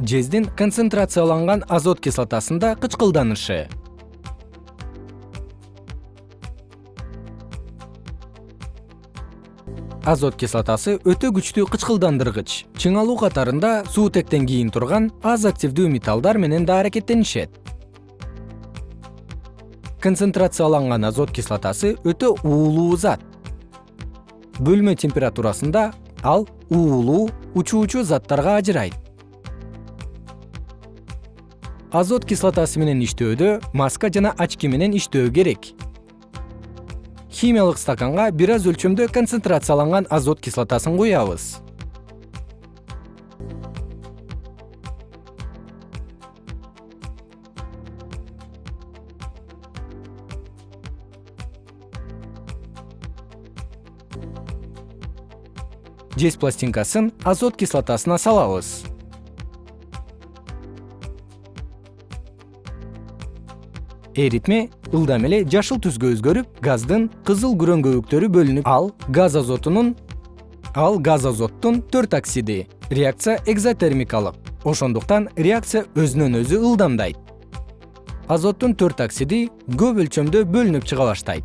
жездин концентрацияланган азот кислотасында кычкылданышы. Азот кислотасы өтө күчтүү кычкылдандыргыч. Чыңалуу катарында суутектен кийин турган аз активдүү металлдар менен да аракеттенишет. Концентрацияланган азот кислотасы өтө уулуу зат. Бөлмө температурасында ал уулуу учуучу заттарга ажырайт азот кислотасы менен иштөөдө маска жана очки менен иштөө керек. Химиялык стаканга бир аз өлчөмдө концентрацияланган азот кислотасын куябыз. Жез пластинкасын азот кислотасына салабыз эритме ылдам эле жашыл түскө өзгөрүп газдын кызыл күрөңгөлүктөрү бөлүнүп ал газ азотунун ал газ азоттун төрт оксиди реакция экзотермикалык. Ошондуктан реакция өзүнөн өзү ылдамдайт. Азоттун төрт оксиди көп өлчөмдө бөлүнүп чыга баштайт